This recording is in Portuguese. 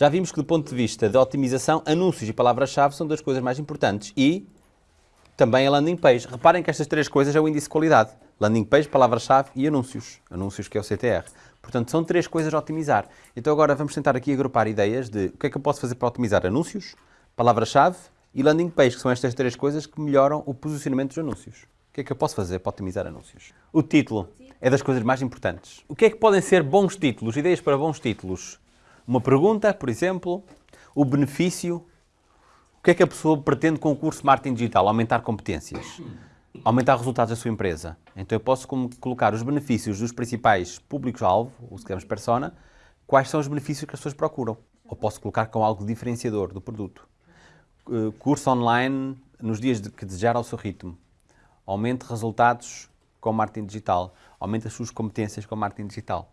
Já vimos que do ponto de vista da otimização, anúncios e palavras-chave são das coisas mais importantes e também a landing page. Reparem que estas três coisas é o índice de qualidade. Landing page, palavra-chave e anúncios. Anúncios que é o CTR. Portanto, são três coisas a otimizar. Então agora vamos tentar aqui agrupar ideias de o que é que eu posso fazer para otimizar anúncios, palavra-chave e landing page, que são estas três coisas que melhoram o posicionamento dos anúncios. O que é que eu posso fazer para otimizar anúncios? O título é das coisas mais importantes. O que é que podem ser bons títulos, ideias para bons títulos? Uma pergunta, por exemplo, o benefício. O que é que a pessoa pretende com o curso de marketing digital? Aumentar competências, aumentar resultados da sua empresa. Então eu posso colocar os benefícios dos principais públicos-alvo, o que chamamos persona, quais são os benefícios que as pessoas procuram. Ou posso colocar com algo diferenciador do produto. Uh, curso online nos dias de que desejar ao seu ritmo aumente resultados com marketing digital, aumente as suas competências com marketing digital.